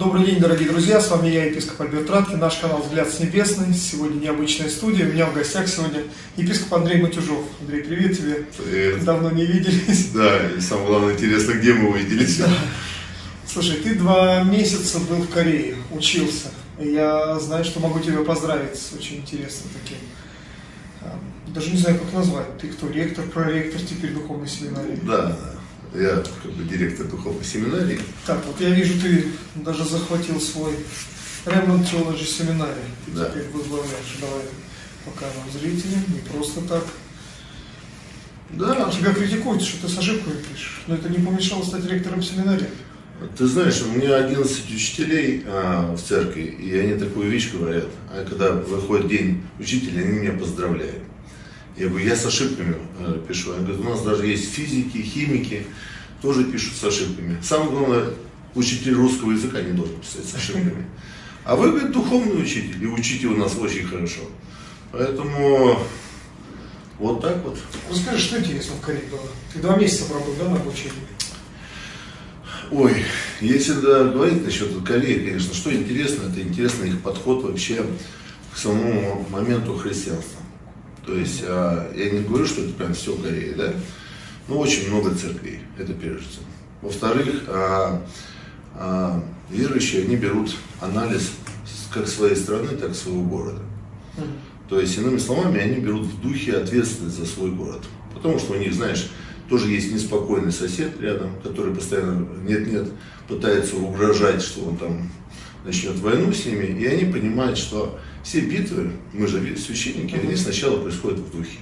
Добрый день, дорогие друзья, с вами я, епископ Альберт Радкин, наш канал «Взгляд с небесной». Сегодня необычная студия, у меня в гостях сегодня епископ Андрей Матюжов. Андрей, привет тебе. Привет. Давно не виделись. Да, и самое главное, интересно, где мы увиделись. Да. Слушай, ты два месяца был в Корее, учился. Я знаю, что могу тебя поздравить с очень интересным таким. Даже не знаю, как назвать. Ты кто, ректор, проректор теперь духовной семинарии? Да, я как бы директор духовной семинарии. Так, вот я вижу, ты даже захватил свой Ремонт Theology семинарий. Ты да. теперь возглавляешь. Давай покажем зрителям, не просто так. Да. Тебя критикуют, что ты с ошибкой пишешь. Но это не помешало стать ректором семинария. Ты знаешь, у меня 11 учителей а, в церкви, и они такую вещь говорят. А когда выходит день учителя, они меня поздравляют. Я говорю, я с ошибками э, пишу. Я говорю, у нас даже есть физики, химики, тоже пишут с ошибками. Самое главное, учитель русского языка не должен писать с ошибками. А вы, говорит, духовный учитель, и учите у нас очень хорошо. Поэтому вот так вот. Расскажи, что интересно в Корее было? Ты два месяца пробыл, да, на обучении? Ой, если да, говорить насчет Кореи, конечно, что интересно, это интересно их подход вообще к самому моменту христианства. То есть а, я не говорю, что это прям все Корея, да, но очень много церквей, это прежде всего. Во-вторых, а, а, верующие, они берут анализ как своей страны, так и своего города. То есть, иными словами, они берут в духе ответственность за свой город. Потому что у них, знаешь, тоже есть неспокойный сосед рядом, который постоянно нет-нет пытается угрожать, что он там начнет войну с ними. И они понимают, что все битвы, мы же священники, они сначала происходят в духе.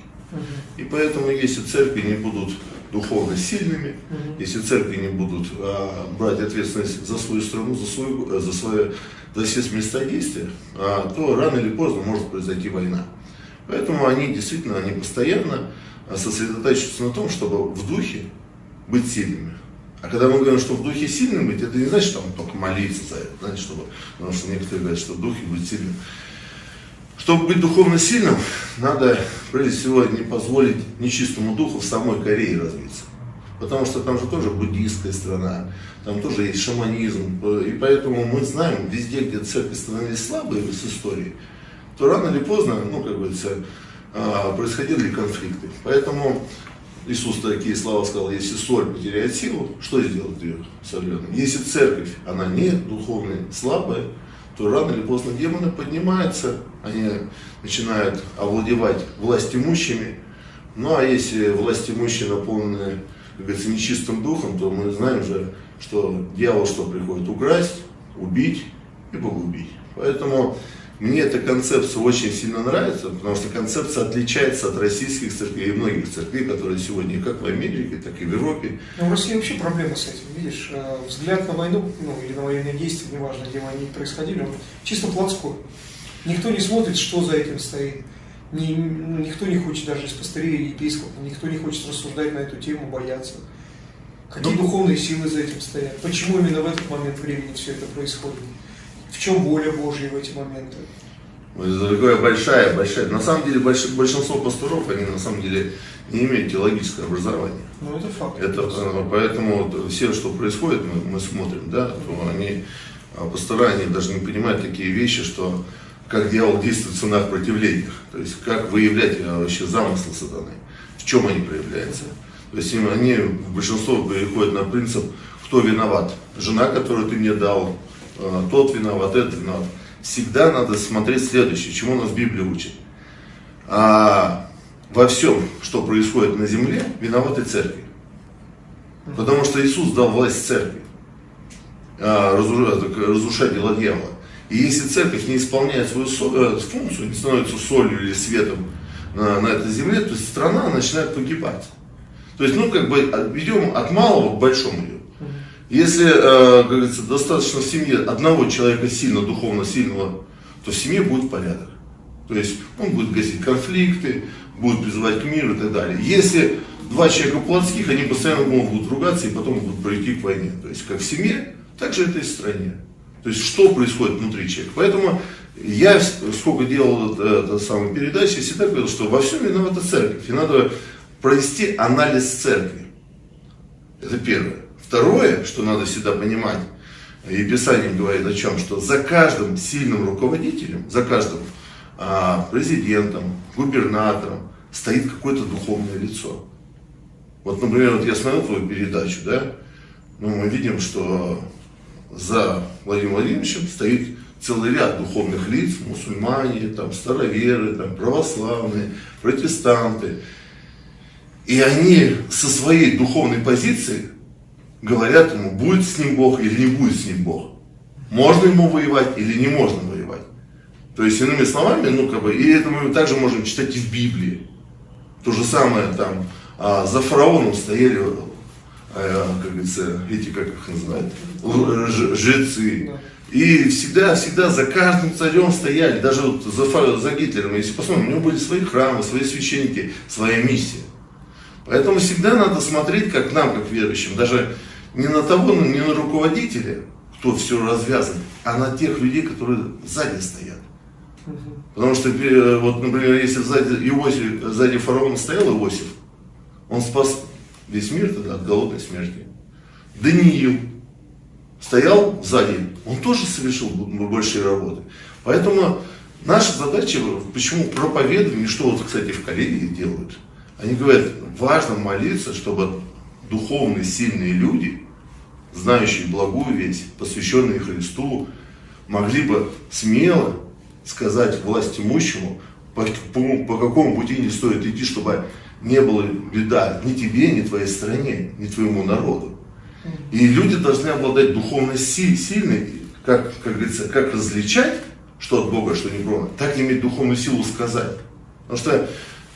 И поэтому, если церкви не будут духовно сильными, если церкви не будут а, брать ответственность за свою страну, за, свою, за, свое, за все места действия, а, то рано или поздно может произойти война. Поэтому они действительно, они постоянно сосредотачиваются на том, чтобы в духе быть сильными. А когда мы говорим, что в духе сильным быть, это не значит, что там только молиться за это, знаете, чтобы, потому что некоторые говорят, что в духе быть сильным. Чтобы быть духовно сильным, надо, прежде всего, не позволить нечистому духу в самой Корее развиться. Потому что там же тоже буддийская страна, там тоже есть шаманизм. И поэтому мы знаем, везде, где церкви становились слабые с историей, то рано или поздно, ну, как говорится, а, происходили конфликты. Поэтому Иисус такие слова сказал, если соль потеряет силу, что сделать ее соленой? Если церковь, она не духовная, слабая, то рано или поздно демоны поднимаются, они начинают овладевать власть имущими. Ну а если власть имущие наполнены, как говорится, нечистым духом, то мы знаем же, что дьявол что приходит? Украсть, убить и погубить. Поэтому мне эта концепция очень сильно нравится, потому что концепция отличается от российских церквей и многих церквей, которые сегодня как в Америке, так и в Европе. Но в России вообще проблема с этим, видишь, э, взгляд на войну, ну или на военные действия, неважно, где они происходили, он чисто плотской. Никто не смотрит, что за этим стоит. Ни, ну, никто не хочет, даже из пастырей и епископов, никто не хочет рассуждать на эту тему, бояться. Какие ну, духовные силы за этим стоят? Почему именно в этот момент времени все это происходит? В чем воля Божья в эти моменты? Это такая большая, большая. На самом деле больш, большинство пасторов, они на самом деле не имеют теологического образования. Ну это факт. Это, э, поэтому вот, все, что происходит, мы, мы смотрим, да, то они, а, пастора, они даже не понимают такие вещи, что как дьявол действует в ценах противлениях, то есть как выявлять э, вообще замыслы сатаны, в чем они проявляются. То есть они, большинство переходят на принцип, кто виноват. Жена, которую ты мне дал, тот виноват, этот виноват. Всегда надо смотреть следующее, чему нас Библия учит. А, во всем, что происходит на земле, виноваты церкви. Потому что Иисус дал власть церкви а, разрушать дела дьявола. И если церковь не исполняет свою э, функцию, не становится солью или светом на, на этой земле, то страна начинает погибать. То есть, ну, как бы, ведем от малого к большому идем. Если, э, как говорится, достаточно в семье одного человека сильно, духовно сильного, то в семье будет порядок. То есть он будет гасить конфликты, будет призывать к миру и так далее. Если два человека плотских, они постоянно могут ругаться и потом будут пройти к войне. То есть как в семье, так же это и в стране. То есть что происходит внутри человека. Поэтому я, сколько делал это, это самой передачи, всегда говорил, что во всем виновата церковь. И надо провести анализ церкви. Это первое. Второе, что надо всегда понимать, И Писание говорит о чем? Что за каждым сильным руководителем, за каждым а, президентом, губернатором стоит какое-то духовное лицо. Вот, например, вот я смотрел твою передачу, да, ну, мы видим, что за Владимиром Владимировичем стоит целый ряд духовных лиц, мусульмане, там, староверы, там, православные, протестанты. И они со своей духовной позиции говорят ему, будет с ним Бог или не будет с ним Бог. Можно ему воевать или не можно воевать. То есть, иными словами, ну, как бы, и это мы также можем читать и в Библии. То же самое там, а, за фараоном стояли, а, как говорится, эти, как их называют, жрецы. И всегда, всегда за каждым царем стояли, даже вот за, за Гитлером, если посмотрим, у него были свои храмы, свои священники, своя миссия. Поэтому всегда надо смотреть, как нам, как верующим, даже не на того, не на руководителя, кто все развязан, а на тех людей, которые сзади стоят. Потому что, э, вот, например, если сзади, Иосиф, сзади фараона стоял Иосиф, он спас весь мир тогда от голодной смерти. Даниил стоял сзади, он тоже совершил большие работы. Поэтому наша задача, почему проповедование, что вот, кстати, в Корее делают, они говорят, важно молиться, чтобы духовные сильные люди, знающие благую весть, посвященные Христу, могли бы смело сказать власть имущему, по, по, по какому пути не стоит идти, чтобы не было беда ни тебе, ни твоей стране, ни твоему народу. И люди должны обладать духовно сильной, как, как говорится, как различать, что от Бога, что не Бога, так иметь духовную силу сказать. Потому что,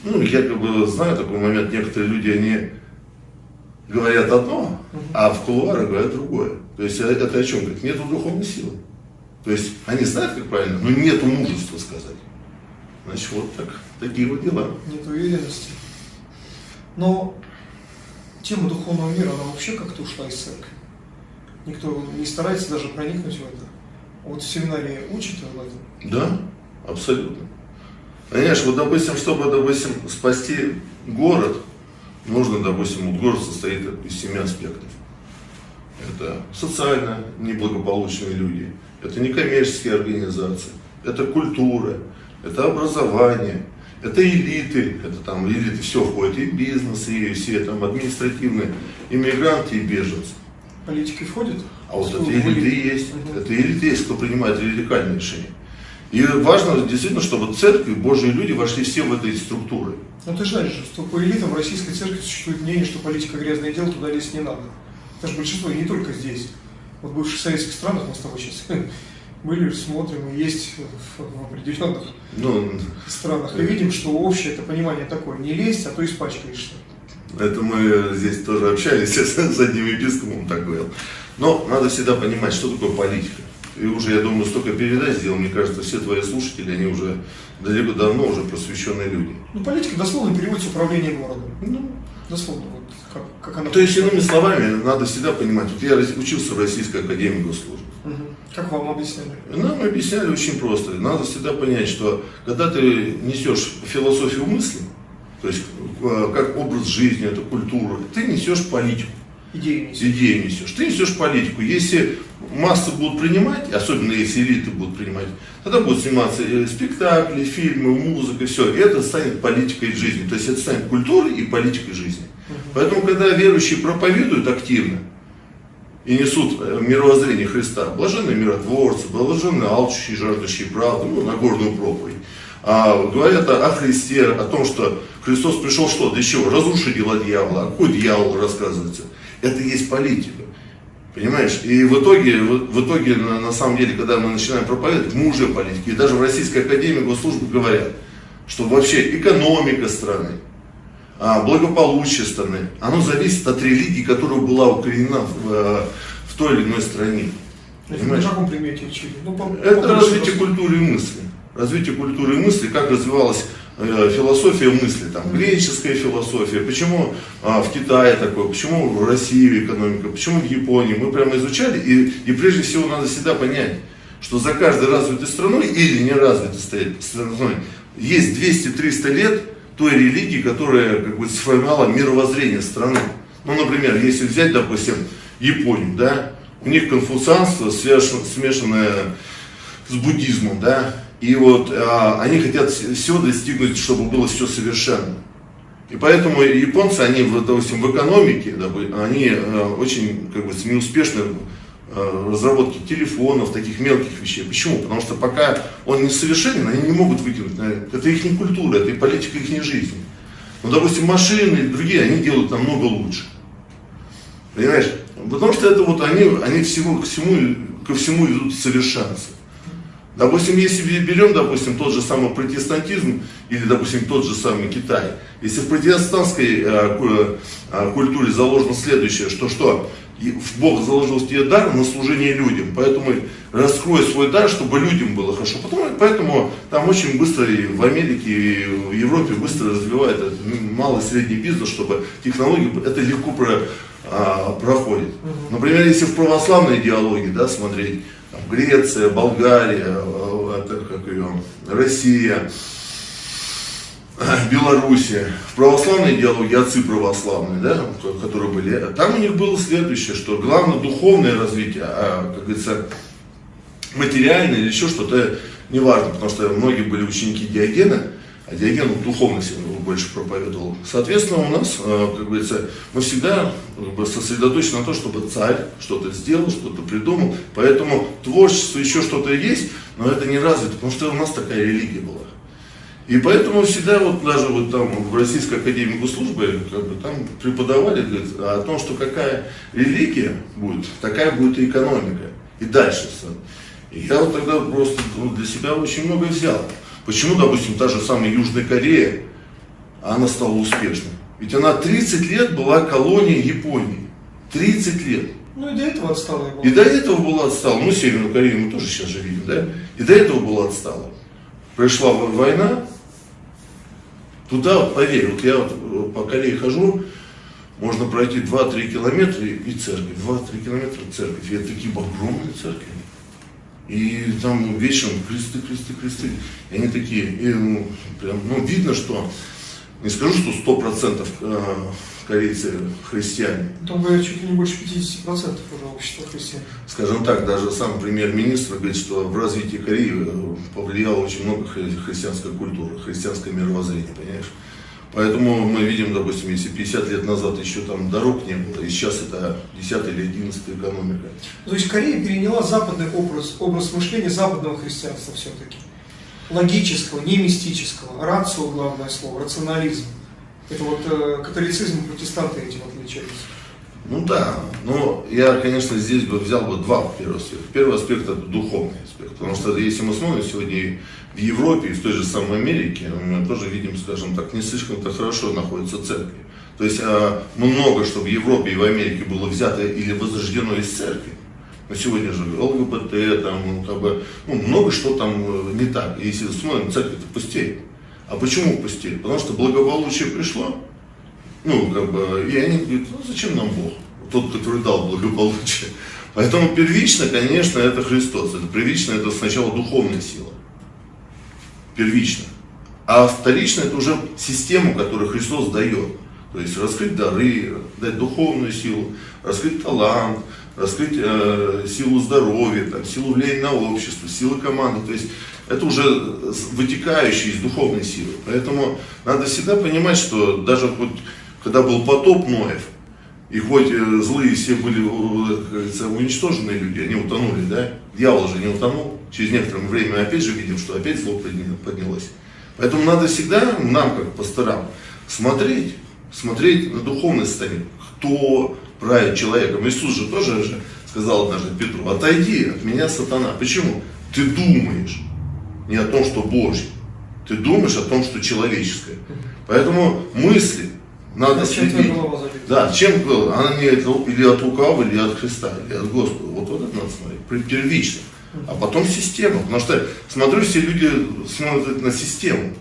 ну, я как бы знаю такой момент, некоторые люди, они говорят одно, а в кулуарах говорят другое. То есть это о чем говорит? Нету духовной силы. То есть они знают, как правильно, но нету мужества сказать. Значит, вот так, такие вот дела. Нет уверенности. Но тема духовного мира, она вообще как-то ушла из церкви. Никто не старается даже проникнуть в это. Вот в семинаре учат об этом? Да, абсолютно. Понимаешь, вот, допустим, чтобы, допустим, спасти город, нужно, допустим, город состоит из семи аспектов. Это социально неблагополучные люди, это некоммерческие организации, это культура, это образование, это элиты, это там элиты все входит, и бизнес, и все там административные, иммигранты и беженцы. Политики входят? А вот это элиты и есть, угу. это элиты есть, кто принимает радикальные решения. И важно действительно, чтобы церкви, Божьи люди вошли все в эти структуры. Ну ты знаешь, что по элитам в российской церкви существует мнение, что политика грязное дело, туда лезть не надо. Это же большинство, и не только здесь. Вот в бывших советских странах мы с тобой сейчас были, смотрим, и есть в, определенных ну, странах. И видим, что общее это понимание такое, не лезть, а то испачкаешься. Это мы здесь тоже общались с одним епископом, так говорил. Но надо всегда понимать, что такое политика. И уже, я думаю, столько передач сделал, мне кажется, все твои слушатели, они уже далеко давно уже просвещенные люди. Ну, политика дословно переводится управление городом. Ну, дословно, вот как, как она... То есть, иными словами, надо всегда понимать, вот я учился в Российской Академии Госслужбы. Угу. Как вам объясняли? Нам объясняли очень просто. Надо всегда понять, что когда ты несешь философию мысли, то есть э, как образ жизни, это культура, ты несешь политику. Идею несешь. Идею несешь. Ты несешь политику. Если массы будут принимать, особенно если элиты будут принимать, тогда будут сниматься э, спектакли, фильмы, музыка, все. Это станет политикой жизни. То есть это станет культурой и политикой жизни. Угу. Поэтому, когда верующие проповедуют активно, и несут э, мировоззрение Христа. Блаженные миротворцы, блаженные алчущие, жаждущие правды, ну, Нагорную проповедь. А, говорят о, о Христе, о том, что Христос пришел что? Для чего? Разрушить дела дьявола. А какой дьявол рассказывается? Это и есть политика. Понимаешь? И в итоге, в, итоге на, на самом деле, когда мы начинаем проповедовать, мы уже политики. И даже в Российской Академии Госслужбы говорят, что вообще экономика страны, а, благополучие страны, оно зависит от религии, которая была укоренена в, э, в той или иной стране. Понимаешь? Примете? Ну, по, Это развитие культуры и мысли. Развитие культуры и мысли, как развивалась философия мысли, там, греческая философия, почему а, в Китае такое, почему в России экономика, почему в Японии. Мы прямо изучали, и, и прежде всего надо всегда понять, что за каждой развитой страной или неразвитой страной есть 200-300 лет той религии, которая как бы сформировала мировоззрение страны. Ну, например, если взять, допустим, Японию, да, у них конфуцианство смешанное с буддизмом, да, и вот а, они хотят все достигнуть, чтобы было все совершенно. И поэтому японцы, они, допустим, в экономике, они а, очень как бы, неуспешны в разработке телефонов, таких мелких вещей. Почему? Потому что пока он не совершенен, они не могут выкинуть. Это их не культура, это и политика их не жизни. Ну, допустим, машины и другие, они делают намного лучше. Понимаешь? Потому что это вот они, они всего, к всему, ко всему идут совершенству. Допустим, если берем, допустим, тот же самый протестантизм или, допустим, тот же самый Китай. Если в протестантской э, э, культуре заложено следующее, что что? Бог заложил тебе дар на служение людям, поэтому раскрой свой дар, чтобы людям было хорошо. Потом, поэтому там очень быстро и в Америке, и в Европе быстро развивает малый и средний бизнес, чтобы технологии, это легко про, а, проходит. Например, если в православной идеологии да, смотреть, Греция, Болгария, а, это, как ее, Россия, Белоруссия, в православной идеологии, отцы православные, да, которые были, там у них было следующее, что главное духовное развитие, а, как говорится, материальное или еще что-то, неважно, потому что многие были ученики Диогена, а Диоген духовность больше проповедовал. Соответственно, у нас, а, как говорится, мы всегда бы, сосредоточены на том, чтобы царь что-то сделал, что-то придумал, поэтому творчество еще что-то есть, но это не развито, потому что у нас такая религия была. И поэтому всегда вот даже вот там в Российской Академии Госслужбы как бы, там преподавали говорит, о том, что какая религия будет, такая будет и экономика. И дальше. И я вот тогда просто для себя очень много взял. Почему, допустим, та же самая Южная Корея, она стала успешной? Ведь она 30 лет была колонией Японии. 30 лет. Ну и до этого отстала. И до этого была отстала. Ну, Северную Корею мы тоже сейчас же видим, да? И до этого была отстала. Пришла война, Туда, поверь, вот я вот э, по Корее хожу, можно пройти 2-3 километра и церковь, 2-3 километра церковь. И это такие огромные церкви. И там вечером кресты, кресты, кресты. И они такие, и, ну, прям, ну, видно, что, не скажу, что сто процентов э, корейцы христиане. Там, говорят, чуть ли не больше 50% уже общества христиан. Скажем так, даже сам премьер-министр говорит, что в развитии Кореи э, повлияло очень много христианской культуры, христианское мировоззрение, понимаешь? Поэтому мы видим, допустим, если 50 лет назад еще там дорог не было, и сейчас это 10 или 11 экономика. То есть Корея переняла западный образ, образ мышления западного христианства все-таки. Логического, не мистического. Рацио, главное слово, рационализм. Это вот э, католицизм и протестанты этим отличаются. Ну да, но я, конечно, здесь бы взял бы два первых аспекта. Первый аспект это духовный аспект, потому что если мы смотрим сегодня в Европе и в той же самой Америке, мы тоже видим, скажем так, не слишком-то хорошо находятся церкви. То есть а, много, что в Европе и в Америке было взято или возрождено из церкви. Но сегодня же ЛГБТ, там, ну, как бы, ну, много что там э, не так. И если смотрим, церковь это пустеет. А почему пустили? Потому что благополучие пришло, ну, как бы, и они говорят, ну, зачем нам Бог? Тот, который дал благополучие. Поэтому первично, конечно, это Христос. Это первично, это сначала духовная сила. Первично. А вторично это уже систему, которую Христос дает. То есть раскрыть дары, дать духовную силу, раскрыть талант, раскрыть э, силу здоровья, там, силу влияния на общество, силу команды. То есть это уже вытекающие из духовной силы. Поэтому надо всегда понимать, что даже вот, когда был потоп Ноев, и хоть э, злые все были, э, как говорится, уничтоженные люди, они утонули, да? Дьявол же не утонул. Через некоторое время опять же видим, что опять зло поднялось. Поэтому надо всегда, нам как пасторам, смотреть, смотреть на духовное состояние. Кто правит человеком. Иисус же тоже же сказал однажды Петру, отойди от меня, сатана. Почему? Ты думаешь не о том, что Божье. Ты думаешь о том, что человеческое. Поэтому мысли надо чем следить. Да, чем она не или от лукавого, или от Христа, или от Господа. Вот, вот это надо смотреть. Первично. А потом система. Потому что, смотрю, все люди смотрят на систему.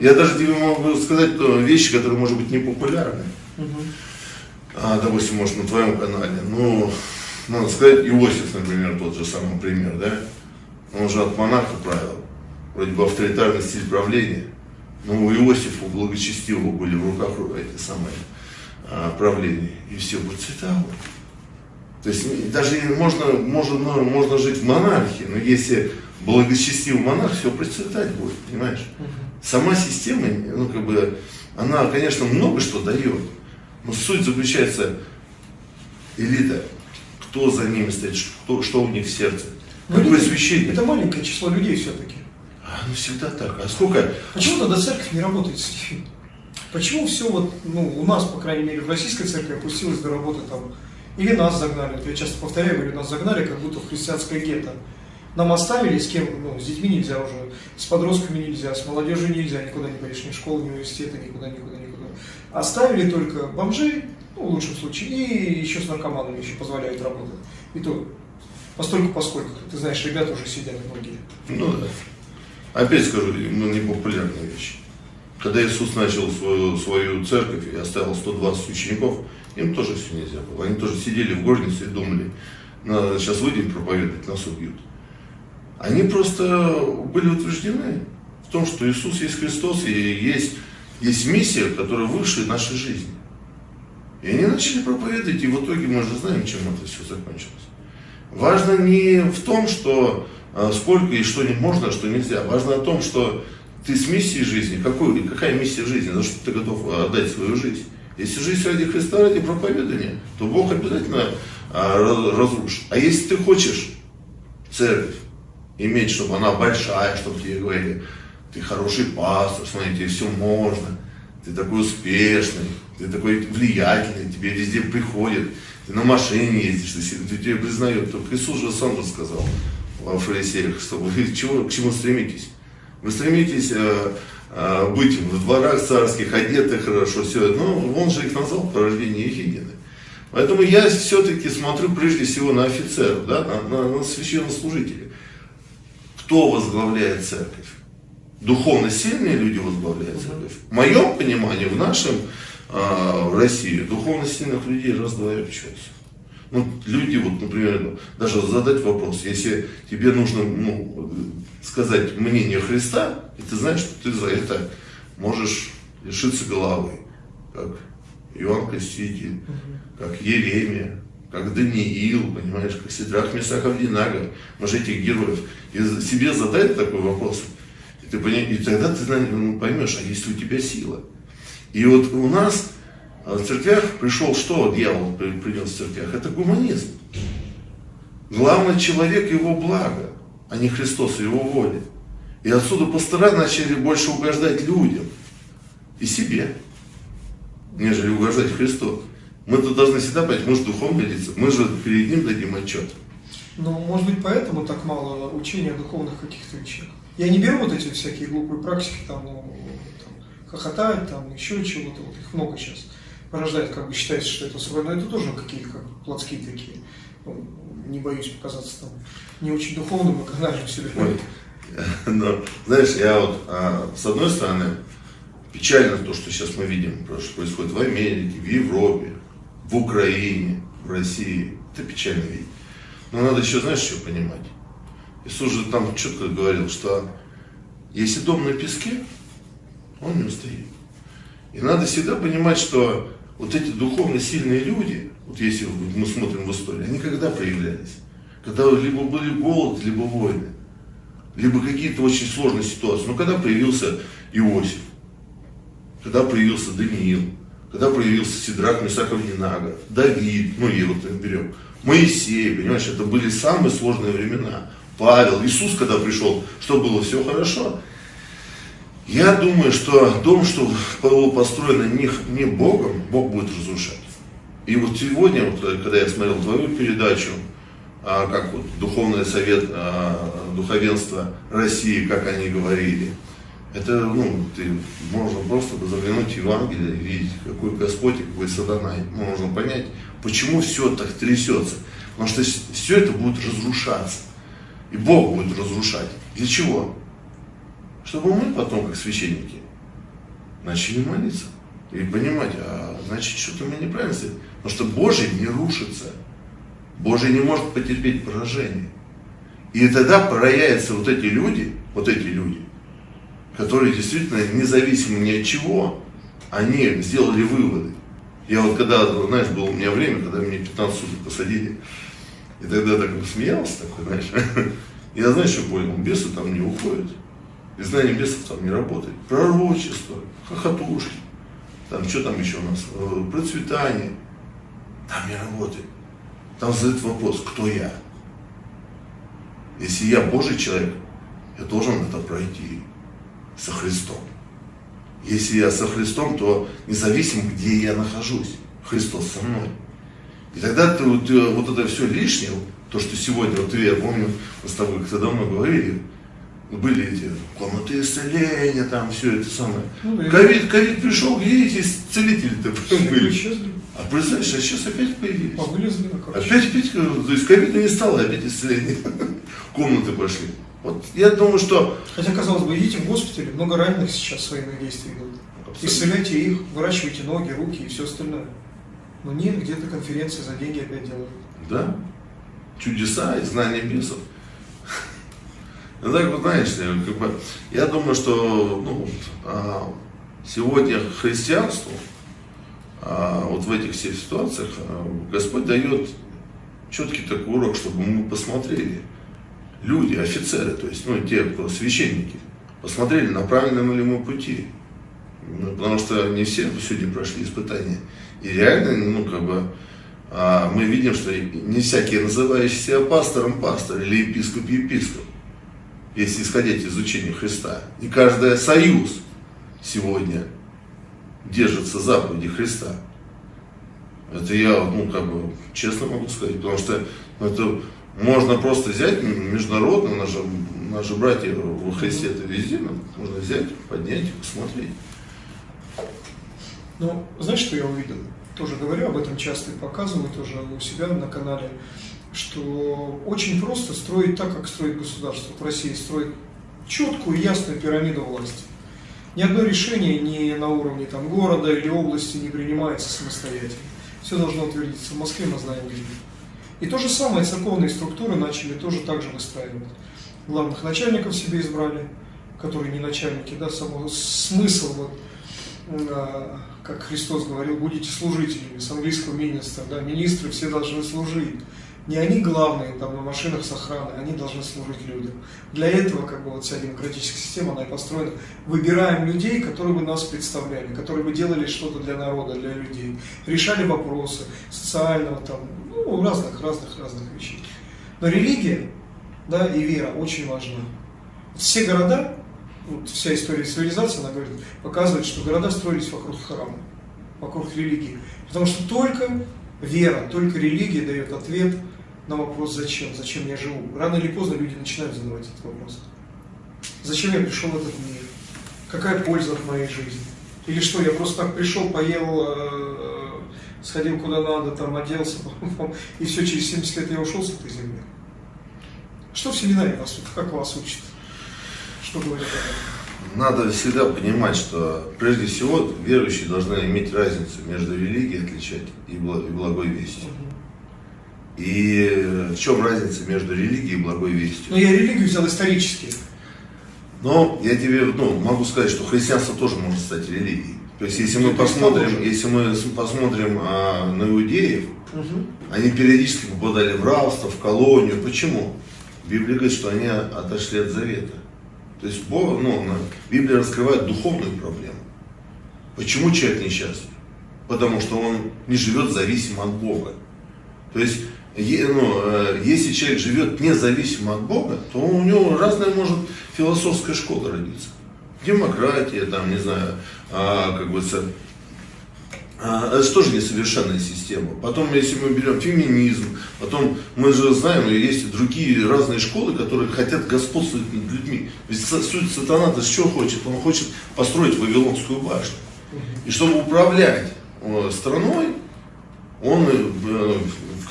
Я даже тебе могу сказать вещи, которые, может быть, не популярны. А, допустим, может, на твоем канале. Ну, надо сказать, Иосиф, например, тот же самый пример, да? Он же от монарха правил. Вроде бы авторитарный стиль правления. Но у Иосифа благочестивого были в руках эти самые а, правления. И все процветало. То есть даже можно, можно, ну, можно жить в монархии, но если благочестивый монарх, все процветать будет, понимаешь? Сама система, ну, как бы, она, конечно, много что дает, но суть заключается, элита, кто за ними стоит, что, что у них в сердце. Ну, Какое священник? Это маленькое число людей все-таки. А, ну всегда так. А сколько? Почему тогда церковь не работает с ними? Почему все вот, ну, у нас, по крайней мере, в российской церкви опустилось до работы там, или нас загнали, я часто повторяю, говорю, нас загнали как будто в христианское гетто. Нам оставили, с кем, ну, с детьми нельзя уже, с подростками нельзя, с молодежью нельзя, никуда не пойдешь, ни в школу, ни в университеты, никуда, никуда, никуда. Оставили только бомжей, ну, в лучшем случае, и еще с наркоманами еще позволяют работать. И то, постольку поскольку, ты знаешь, ребята уже сидят многие. Ну да. Опять скажу, ну, непопулярная вещь. Когда Иисус начал свою, свою церковь и оставил 120 учеников, им тоже все нельзя было. Они тоже сидели в горнице и думали, надо сейчас выйдем проповедовать, нас убьют. Они просто были утверждены в том, что Иисус есть Христос и есть, есть миссия, которая выше нашей жизни. И они начали проповедовать, и в итоге мы же знаем, чем это все закончилось. Важно не в том, что сколько и что не можно, а что нельзя. Важно о том, что ты с миссией жизни, какую, какая миссия жизни, за что ты готов отдать свою жизнь. Если жизнь ради Христа, ради проповедания, то Бог обязательно а, разрушит. А если ты хочешь церковь иметь, чтобы она большая, чтобы тебе говорили, ты хороший пастор, смотри, тебе все можно, ты такой успешный, ты такой влиятельный, тебе везде приходят, ты на машине ездишь, ты, ты признают. Только Иисус же сам же о фарисеях, что вы чего, к чему стремитесь? Вы стремитесь э, э, быть в дворах царских, одеты хорошо, все. Но он же их назвал порождение Ехидины. Поэтому я все-таки смотрю прежде всего на офицеров, да, на, на, на священнослужителей. Кто возглавляет церковь? Духовно сильные люди возглавляют церковь. В моем понимании, в нашем а, в России духовно сильных людей раз-два и общаются. Ну, люди, вот, например, даже задать вопрос, если тебе нужно ну, сказать мнение Христа, и ты знаешь, что ты за это можешь лишиться головы, как Иоанн Креститель, как Еремия, как Даниил, понимаешь, как Сидрах Месахов Динага, может этих героев, и себе задать такой вопрос, и, ты, и тогда ты ну, поймешь, а есть ли у тебя сила. И вот у нас а, в церквях пришел что дьявол принес в церквях? Это гуманизм. Главный человек его благо, а не Христос его воля. И отсюда пастора начали больше угождать людям и себе, нежели угождать Христу. Мы тут должны всегда понять, мы же духовные лица, мы же перед ним дадим отчет. Ну, может быть, поэтому так мало учения о духовных каких-то вещах. Я не беру вот эти всякие глупые практики, там, ну, хохотать, там, еще чего-то, вот их много сейчас порождает, как бы считается, что это свое, но это тоже какие-то как плотские такие, ну, не боюсь показаться там не очень духовным и канальным себе. Но, знаешь, я вот, а, с одной стороны, печально то, что сейчас мы видим, что происходит в Америке, в Европе, в Украине, в России. Это печально видеть. Но надо еще, знаешь, что понимать? Иисус же там четко говорил, что если дом на песке, он не устоит. И надо всегда понимать, что вот эти духовно сильные люди, вот если мы смотрим в историю, они когда проявлялись? Когда либо были голод, либо войны, либо какие-то очень сложные ситуации. Но когда появился Иосиф, когда появился Даниил, когда появился Сидрак Месаков Нинага, Давид, ну и вот берем, Моисей, понимаешь, это были самые сложные времена. Павел, Иисус, когда пришел, что было все хорошо, я думаю, что дом, что было построено не, не Богом, Бог будет разрушать. И вот сегодня, вот, когда я смотрел твою передачу, а, как вот Духовный совет а, духовенства России, как они говорили, это, ну, ты, можно просто заглянуть в Евангелие и видеть, какой Господь какой сатана. Можно понять, почему все так трясется. Потому что все это будет разрушаться. И Бог будет разрушать. Для чего? Чтобы мы потом, как священники, начали молиться и понимать, а значит, что-то мы неправильно сделали. Потому что Божий не рушится. Божий не может потерпеть поражение. И тогда проявятся вот эти люди, вот эти люди, которые действительно независимо ни от чего, они сделали выводы. Я вот когда, знаешь, было у меня время, когда мне 15 суток посадили, и тогда так смеялся такой, знаешь. Я, знаешь, что понял? Бесы там не уходят. И знание бесов там не работает. Пророчество, хохотушки, там что там еще у нас, э, процветание. Там не работает. Там задают вопрос, кто я? Если я Божий человек, я должен это пройти со Христом. Если я со Христом, то независимо, где я нахожусь, Христос со мной. И тогда ты, вот, э, вот это все лишнее, то, что сегодня, вот я помню, мы с тобой как-то давно говорили, были эти комнаты исцеления, там все это самое. Ну, ковид, ковид пришел, где эти целители-то были? Исчезли. А представляешь, а сейчас опять появились. Вылезли на Опять, опять, то есть ковида не стало, опять исцеление. Комнаты пошли. Вот я думаю, что... Хотя, казалось бы, идите в госпитале, много раненых сейчас военные действия идут. Абсолютно. Исцеляйте их, выращивайте ноги, руки и все остальное. Но нет, где-то конференции за деньги опять делают. Да. Чудеса и знания бесов. Ну так вот, знаешь, как бы, я думаю, что ну, а, сегодня христианству а, вот в этих всех ситуациях а, Господь дает четкий такой урок, чтобы мы посмотрели, люди, офицеры, то есть, ну, те, кто священники, посмотрели, на правильном ли мы пути. Ну, потому что не все сегодня прошли испытания. И реально, ну, как бы, а, мы видим, что не всякие называющие пастором пастор или епископ епископ, если исходить из учения Христа. И каждый союз сегодня держится заповеди Христа. Это я, ну, как бы, честно могу сказать, потому что ну, это можно просто взять международно, наши, наши братья во Христе это везде, можно взять, поднять, посмотреть. Ну, знаешь, что я увидел? Тоже говорю об этом часто и показываю тоже у себя на канале, что очень просто строить так, как строит государство. В России строить четкую, ясную пирамиду власти. Ни одно решение не на уровне там, города или области не принимается самостоятельно. Все должно утвердиться. В Москве мы знаем где. И то же самое церковные структуры начали тоже так же выстраивать. Главных начальников себе избрали, которые не начальники, да, само, смысл, вот, э, как Христос говорил, будете служителями, с английского министра, да, министры все должны служить не они главные там на машинах с охраной, они должны служить людям. Для этого как бы вот вся демократическая система, она и построена. Выбираем людей, которые бы нас представляли, которые бы делали что-то для народа, для людей, решали вопросы социального там, ну, разных, разных, разных вещей. Но религия, да, и вера очень важна. Все города, вот вся история цивилизации, она говорит, показывает, что города строились вокруг храма, вокруг религии. Потому что только вера, только религия дает ответ на вопрос «зачем?», «зачем я живу?». Рано или поздно люди начинают задавать этот вопрос. Зачем я пришел в этот мир? Какая польза от моей жизни? Или что, я просто так пришел, поел, э, сходил куда надо, там оделся, и все, через 70 лет я ушел с этой земли. Что в семинаре вас, как вас учат? Что говорят об этом? Надо всегда понимать, что прежде всего верующие должны иметь разницу между религией отличать и благой вестью. Угу. И в чем разница между религией и благой вестью? Ну, я религию взял исторически. Но я тебе ну, могу сказать, что христианство тоже может стать религией. То есть, если мы посмотрим, если мы посмотрим а, на иудеев, угу. они периодически попадали в рабство, в колонию. Почему? Библия говорит, что они отошли от завета. То есть Бог, ну, Библия раскрывает духовную проблему. Почему человек несчастлив? Потому что он не живет зависимо от Бога. То есть ну, э, если человек живет независимо от Бога, то у него разная может философская школа родиться. Демократия, там, не знаю, а, как бы а, это тоже несовершенная система. Потом, если мы берем феминизм, потом мы же знаем, есть другие разные школы, которые хотят господствовать над людьми. Ведь суть сатана-то что хочет? Он хочет построить Вавилонскую башню. И чтобы управлять э, страной, он э,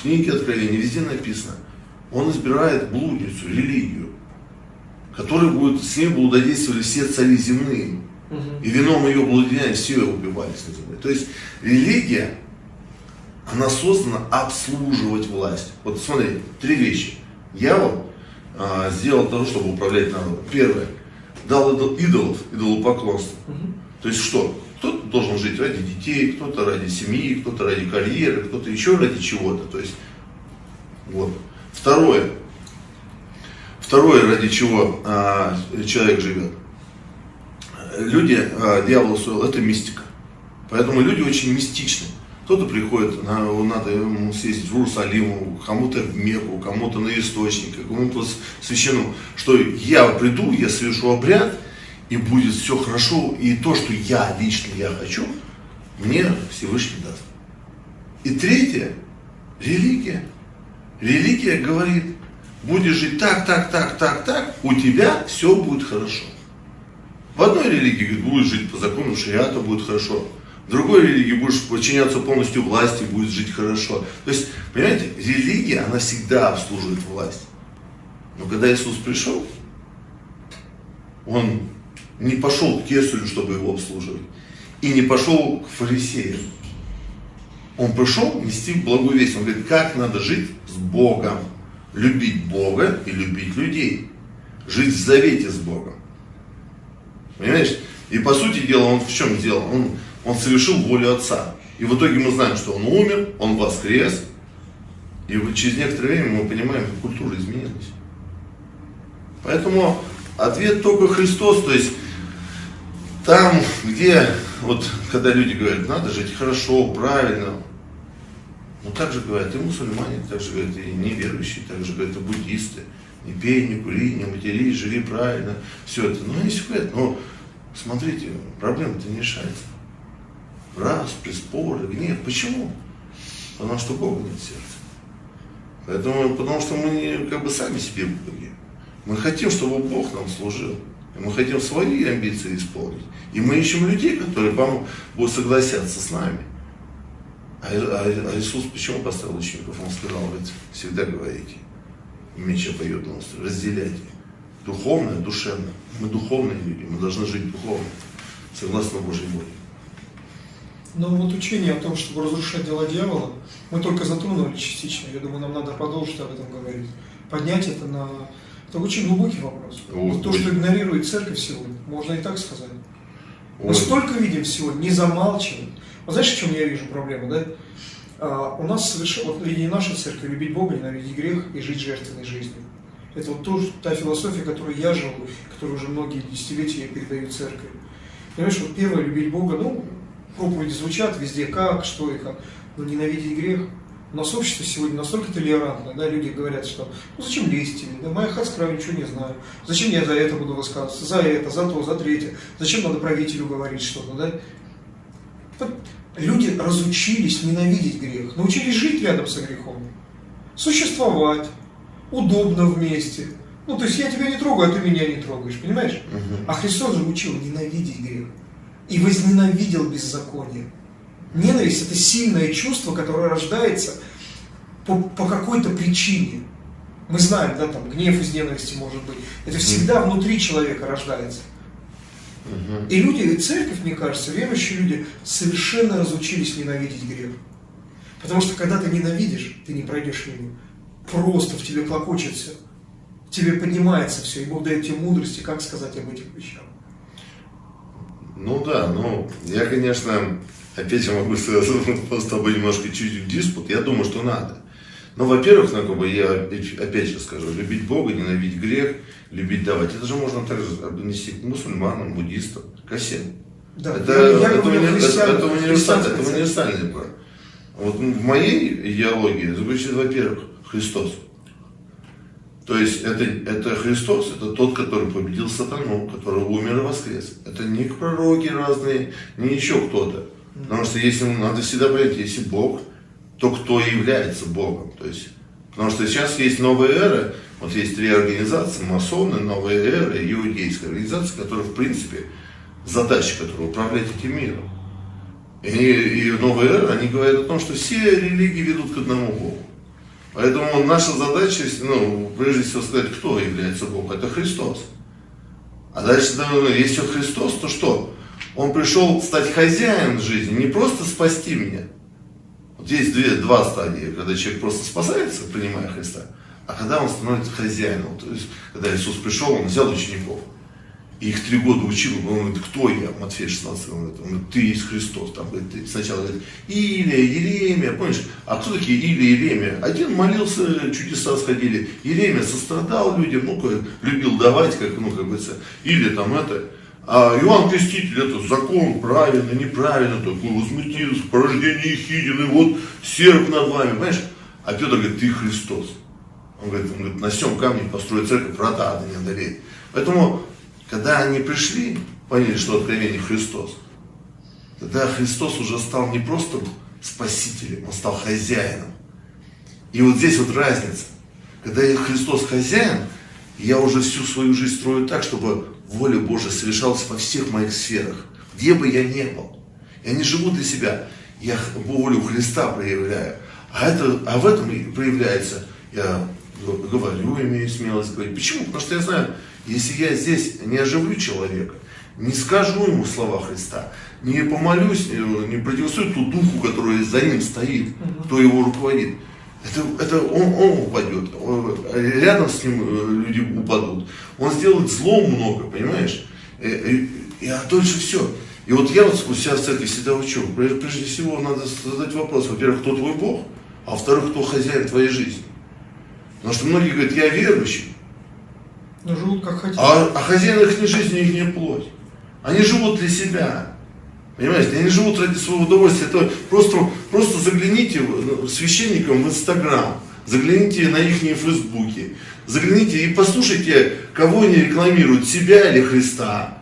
книге Откровения везде написано, он избирает блудницу, религию, которая будет, с ней блудодействовали все цари земные. И вином ее блудодеяния все убивались на земле. То есть религия, она создана обслуживать власть. Вот смотри, три вещи. Дьявол а, сделал того, чтобы управлять народом. Первое, дал идолов, идолопоклонство. Угу. То есть что? Кто должен жить ради детей, кто-то ради семьи, кто-то ради карьеры, кто-то еще ради чего-то. То есть, вот. Второе. Второе, ради чего а, человек живет. Люди, а, дьявол устроил, это мистика. Поэтому люди очень мистичны. Кто-то приходит, на, надо ему съездить в Иерусалим, кому-то в Мекку, кому-то на источник, кому-то священному, что я приду, я совершу обряд, и будет все хорошо, и то, что я лично я хочу, мне Всевышний даст. И третье, религия. Религия говорит, будешь жить так, так, так, так, так, у тебя все будет хорошо. В одной религии говорит, будешь жить по закону шариата, будет хорошо. В другой религии будешь подчиняться полностью власти, будет жить хорошо. То есть, понимаете, религия, она всегда обслуживает власть. Но когда Иисус пришел, Он не пошел к кесарю, чтобы его обслуживать. И не пошел к фарисеям. Он пришел нести благую весть. Он говорит, как надо жить с Богом. Любить Бога и любить людей. Жить в завете с Богом. Понимаешь? И по сути дела он в чем делал? Он, он совершил волю Отца. И в итоге мы знаем, что он умер, он воскрес. И через некоторое время мы понимаем, как культура изменилась. Поэтому ответ только Христос. То есть там, где, вот, когда люди говорят, надо жить хорошо, правильно, ну, так же говорят и мусульмане, так же говорят и неверующие, так же говорят и буддисты. Не пей, не кури, не матерись, живи правильно. Все это. Ну, все говорят, но смотрите, проблема-то не решается. Раз, споры, гнев. Почему? Потому что Бога нет в. Поэтому, потому что мы как бы сами себе боги. Мы хотим, чтобы Бог нам служил. Мы хотим свои амбиции исполнить. И мы ищем людей, которые вам будут согласятся с нами. А, а, а Иисус почему поставил учеников? Он сказал, вы всегда говорите, меча поет нас, разделяйте. Духовное, душевное. Мы духовные люди, мы должны жить духовно, согласно Божьей воле. Но вот учение о том, чтобы разрушать дела дьявола, мы только затронули частично. Я думаю, нам надо продолжить об этом говорить. Поднять это на... Это очень глубокий вопрос. Вот то, что игнорирует церковь сегодня, можно и так сказать. Мы Ой. столько видим сегодня, не замалчиваем. Вот знаешь, в чем я вижу проблему, да? А, у нас совершенно, вот линия нашей церкви, любить Бога, ненавидеть грех и жить жертвенной жизнью. Это вот то, та философия, которую я живу, которую уже многие десятилетия я передаю церкви. Понимаешь, вот первое, любить Бога, ну, проповеди звучат везде, как, что и как, но ненавидеть грех. У нас общество сегодня настолько толерантно, да, люди говорят, что ну зачем лезть да, моя хацкра ничего не знаю, зачем я за это буду высказываться, за это, за то, за третье, зачем надо правителю говорить что-то, да. Вот люди разучились ненавидеть грех, научились жить рядом со грехом, существовать, удобно вместе. Ну, то есть я тебя не трогаю, а ты меня не трогаешь, понимаешь? Угу. А Христос же учил ненавидеть грех и возненавидел беззаконие. Ненависть – это сильное чувство, которое рождается по, по какой-то причине. Мы знаем, да, там, гнев из ненависти может быть. Это всегда внутри человека рождается. И люди, и церковь, мне кажется, верующие люди совершенно разучились ненавидеть грех. Потому что когда ты ненавидишь, ты не пройдешь мимо. Просто в тебе клокочет все. В тебе поднимается все, и Бог дает тебе мудрости, как сказать об этих вещах. Ну да, ну, я, конечно, опять же могу с тобой немножко чуть в диспут, я думаю, что надо. Но, во-первых, ну, как бы я опять же скажу, любить Бога, ненавидеть грех, любить давать. Это же можно также отнести к мусульманам, буддистам, ко всем. Да, это, я, я это, уни, это, это, универсальный, это универсальный план. Вот в моей идеологии звучит, во-первых, Христос. То есть это, это Христос, это тот, который победил сатану, который умер и воскрес. Это не пророки разные, не еще кто-то. Потому что если надо всегда понять, если Бог, то кто является Богом. То есть, потому что сейчас есть новая эра, вот есть три организации, масоны, новая эра, иудейская организация, которая в принципе, задача которой управлять этим миром. И, и новая эра, они говорят о том, что все религии ведут к одному Богу. Поэтому наша задача, ну, прежде всего сказать, кто является Богом, это Христос. А дальше, ну, если Христос, то что? Он пришел стать хозяином жизни, не просто спасти меня. Вот есть две, два стадии, когда человек просто спасается, принимая Христа, а когда он становится хозяином. То есть, когда Иисус пришел, он взял учеников. И их три года учил, он говорит, кто я, Матфей 16, он говорит, он говорит ты есть Христос. Там, говорит, ты сначала говорит, Илия, Еремия, помнишь? А кто такие Илия, Еремия? Один молился, чудеса сходили. Еремия сострадал людям, ну, любил давать, как, ну, как говорится, или там это. А Иоанн Креститель, это закон, правильно, неправильно, такой возмутился, порождение Ехидины, вот серп над вами, понимаешь? А Петр говорит, ты Христос. Он говорит, он говорит на всем камне построить церковь, врата ада не одолеет. Поэтому, когда они пришли, поняли, что откровение Христос, тогда Христос уже стал не просто спасителем, он стал хозяином. И вот здесь вот разница. Когда Христос хозяин, я уже всю свою жизнь строю так, чтобы воля Божия совершалась во всех моих сферах, где бы я ни был. Я не живу для себя, я волю Христа проявляю. А, это, а в этом проявляется, я говорю, имею смелость говорить. Почему? Потому что я знаю, если я здесь не оживлю человека, не скажу ему слова Христа, не помолюсь, не противостою ту духу, который за ним стоит, кто его руководит, это, это он, он упадет, рядом с ним э, люди упадут. Он сделает зло много, понимаешь? И, и, и а дольше все. И вот я вот себя в церкви всегда учу. Прежде всего надо задать вопрос, во-первых, кто твой Бог, а во-вторых, кто хозяин твоей жизни. Потому что многие говорят, я верующий. Но живут как хотят. А, а хозяин их жизни, их не плоть. Они живут для себя. Понимаете, они живут ради своего удовольствия. Это просто, просто загляните ну, священникам в Инстаграм, загляните на их Фейсбуке, загляните и послушайте, кого они рекламируют, себя или Христа.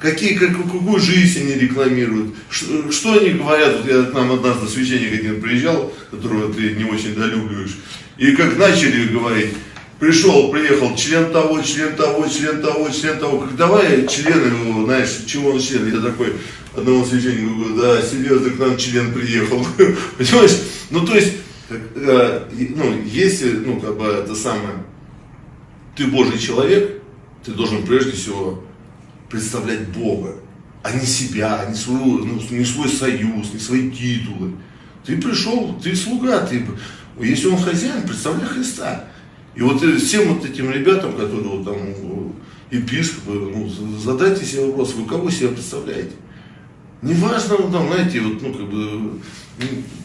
Какие, как, какую жизнь они рекламируют, что, что они говорят, вот я к нам однажды священник один приезжал, которого ты не очень долюбливаешь, и как начали говорить, пришел, приехал, член того, член того, член того, член того, давай члены знаешь, чего он член, я такой, одного священника говорю, да, серьезно, к нам член приехал, понимаешь, ну то есть, э, ну, если, ну, как бы это самое, ты Божий человек, ты должен прежде всего представлять Бога, а не себя, не, свою, ну, не свой союз, не свои титулы. Ты пришел, ты слуга, ты, если он хозяин, представляй Христа. И вот всем вот этим ребятам, которые вот там епископы, ну, задайте себе вопрос, вы кого себя представляете? Неважно, ну, там, знаете, вот, ну, как бы,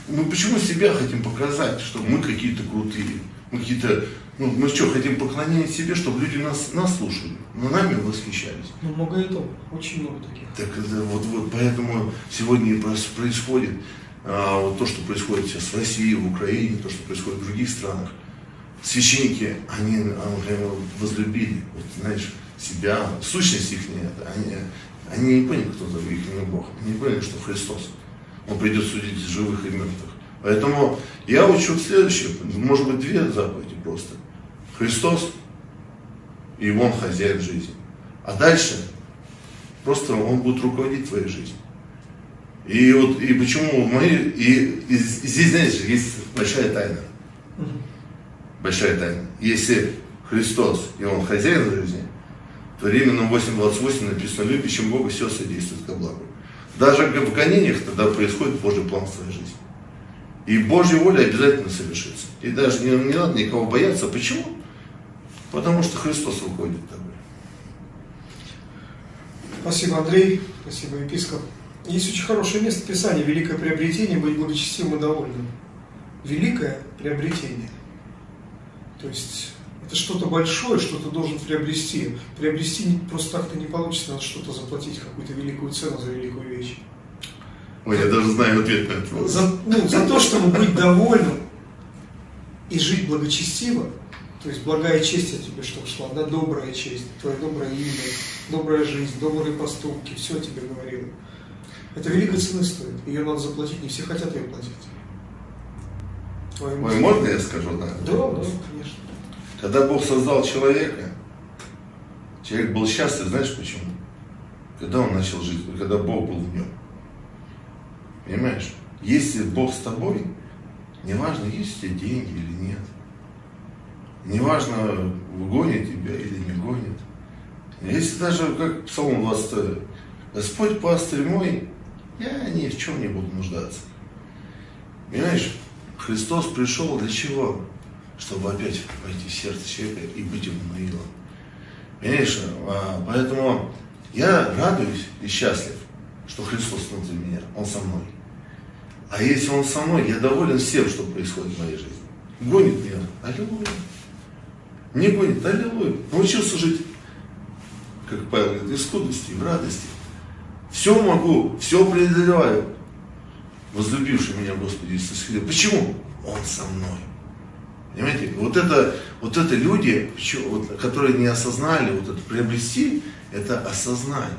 мы почему себя хотим показать, что мы какие-то крутые, мы какие-то ну, мы что, хотим поклонения себе, чтобы люди нас, нас слушали, но нами восхищались. Ну, много этого, очень много таких. Так вот, вот поэтому сегодня и происходит а, вот то, что происходит сейчас в России, в Украине, то, что происходит в других странах. Священники, они, они возлюбили, вот, знаешь, себя, сущность их нет, они, они не поняли, кто за их не Бог, они не поняли, что Христос. Он придет судить живых и мертвых. Поэтому я учу следующее, может быть, две заповеди просто. Христос, и Он хозяин жизни. А дальше просто Он будет руководить твоей жизнью. И вот и почему мы и, и здесь, знаешь, есть большая тайна. Большая тайна. Если Христос и Он хозяин жизни, то Римлянам 8.28 написано, любящим Бога все содействует ко благу. Даже в гонениях тогда происходит Божий план в твоей жизни. И Божья воля обязательно совершится. И даже не, не надо никого бояться. Почему? Потому что Христос руководит тобой. Спасибо, Андрей. Спасибо, епископ. Есть очень хорошее место Писания «Великое приобретение, быть благочестивым и довольным». Великое приобретение. То есть это что-то большое, что ты должен приобрести. Приобрести просто так-то не получится, надо что-то заплатить, какую-то великую цену за великую вещь. Ой, я даже знаю ответ на этот вопрос. За, ну, за то, чтобы быть довольным и жить благочестиво, то есть благая честь от тебя, чтобы шла, да, добрая честь, твое доброе имя, добрая жизнь, добрые поступки, все тебе говорило. Это великой цены стоит, ее надо заплатить, не все хотят ее платить. Твоему Ой, можно я скажу, да? Да, да, конечно. Когда Бог создал человека, человек был счастлив, знаешь почему? Когда он начал жить, когда Бог был в нем. Понимаешь? Если Бог с тобой, неважно, есть у тебя деньги или нет. Неважно, гонит тебя или не гонит. Если даже, как Псалом 22, Господь пастырь мой, я ни в чем не буду нуждаться. Понимаешь, Христос пришел для чего? Чтобы опять войти в сердце человека и быть ему наилом. Понимаешь, а, поэтому Я радуюсь и счастлив, что Христос внутри меня, Он со мной. А если Он со мной, я доволен всем, что происходит в моей жизни. Гонит меня, аллилуйя. Не гонит, аллилуйя. Научился жить, как Павел говорит, в скудости, в радости. Все могу, все преодолеваю. Возлюбивший меня Господи Иисус Христос. Почему? Он со мной. Понимаете? Вот это, вот это люди, которые не осознали, вот это приобрести, это осознать,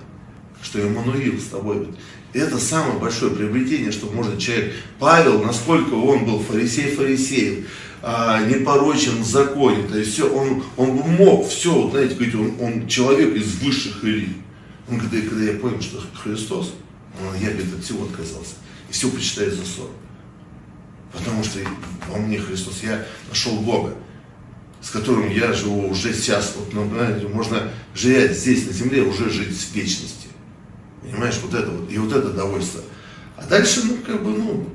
что Эммануил с тобой. Это самое большое приобретение, что может человек. Павел, насколько он был фарисей фарисеев, а, непорочен в законе, то есть все, он, он мог все, вот, знаете, говорить, он, он человек из высших элит. Он, когда, когда я понял, что Христос, я говорит, от всего отказался. И все почитаю за ссор. Потому что во мне Христос, я нашел Бога, с которым я живу уже сейчас. Вот, ну, знаете, можно жить здесь, на земле, уже жить в вечности. Понимаешь, вот это вот, и вот это довольство. А дальше, ну, как бы, ну,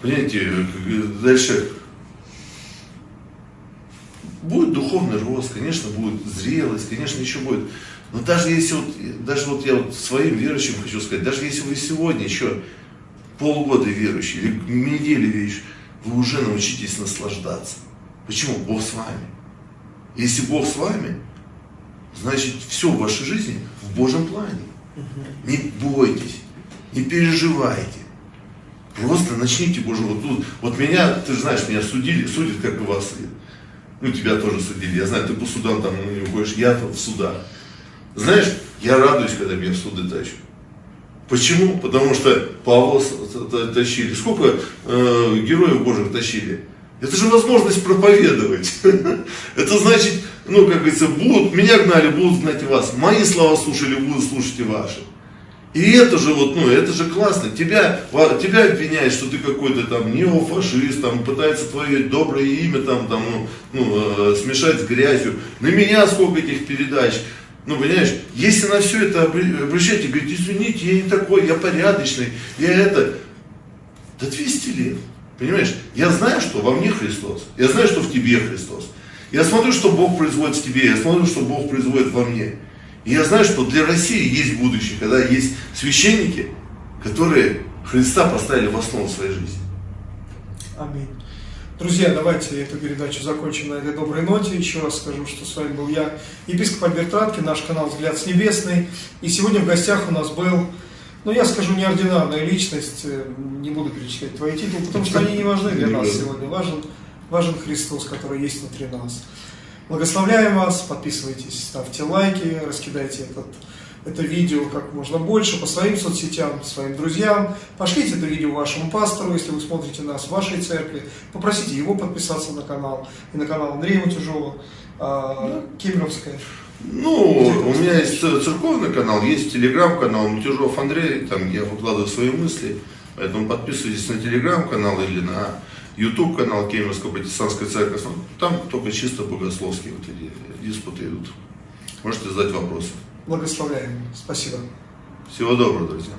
понимаете, дальше будет духовный рост, конечно, будет зрелость, конечно, еще будет. Но даже если вот, даже вот я вот своим верующим хочу сказать, даже если вы сегодня еще полгода верующий или недели верующий, вы уже научитесь наслаждаться. Почему? Бог с вами. Если Бог с вами, значит все в вашей жизни в Божьем плане. Не бойтесь, не переживайте. Просто начните Боже, вот тут, вот меня, ты же знаешь, меня судили, судят, как и вас. Ну, тебя тоже судили. Я знаю, ты по судам там не уходишь, я в судах. Знаешь, я радуюсь, когда меня в суды тащат. Почему? Потому что Павла тащили. Сколько э, героев Божьих тащили? Это же возможность проповедовать. Это значит, ну, как говорится, будут, меня гнали, будут гнать вас. Мои слова слушали, будут слушать и ваши. И это же вот, ну, это же классно. Тебя, тебя обвиняют, что ты какой-то там неофашист, там пытается твое доброе имя там, там, ну, ну, э, смешать с грязью. На меня сколько этих передач. Ну, понимаешь, если на все это обращайте, говорите, извините, я не такой, я порядочный, я это. Да 200 лет. Понимаешь, я знаю, что во мне Христос, я знаю, что в тебе Христос. Я смотрю, что Бог производит в тебе, я смотрю, что Бог производит во мне. И я знаю, что для России есть будущее, когда есть священники, которые Христа поставили в основу своей жизни. Аминь. Друзья, давайте эту передачу закончим на этой доброй ноте. Еще раз скажу, что с вами был я, епископ Альберт Радки, наш канал «Взгляд с небесный». И сегодня в гостях у нас был, ну я скажу, неординарная личность, э, не буду перечислять твои титулы, потому что они не важны для нас сегодня. Важен, важен Христос, который есть внутри нас. Благословляем вас, подписывайтесь, ставьте лайки, раскидайте этот это видео как можно больше по своим соцсетям, своим друзьям. Пошлите это видео вашему пастору, если вы смотрите нас в вашей церкви. Попросите его подписаться на канал и на канал Андрея Матюжова, э, Кемеровская. Ну, у меня есть церковный канал, есть телеграм-канал Матюжов Андрей, там я выкладываю свои мысли. Поэтому подписывайтесь на телеграм-канал или на YouTube канал Кемеровской протестантской церкви. Там только чисто богословские вот эти диспуты идут. Можете задать вопросы. Благословляем. Спасибо. Всего доброго, друзья.